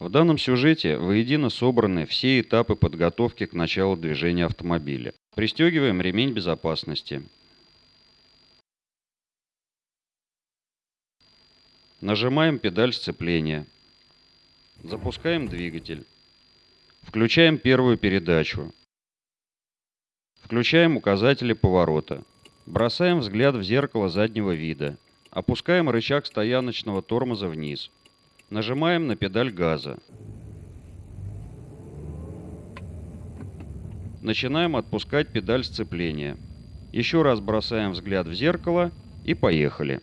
В данном сюжете воедино собраны все этапы подготовки к началу движения автомобиля. Пристегиваем ремень безопасности. Нажимаем педаль сцепления. Запускаем двигатель. Включаем первую передачу. Включаем указатели поворота. Бросаем взгляд в зеркало заднего вида. Опускаем рычаг стояночного тормоза вниз. Нажимаем на педаль газа. Начинаем отпускать педаль сцепления. Еще раз бросаем взгляд в зеркало и поехали.